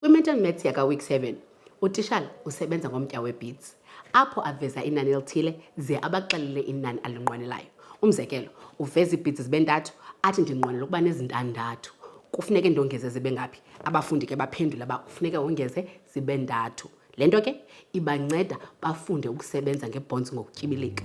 Kwi-mental maths yakaweek 7 utishala usebenza ngomtya webeats apho aveza inani elithile ze abaxelele inani alinqwenelayo umzekelo uveza iibits zibe ntathu athi ndinqwenela ukuba nezintandathu kufuneke ndongeze zibe ngaphi abafundi ke baphendule uba kufuneke wongeze zibe ntathu Le nto ke ibanceda bafunde ukusebenza ngebhonzi ngokutyibilika.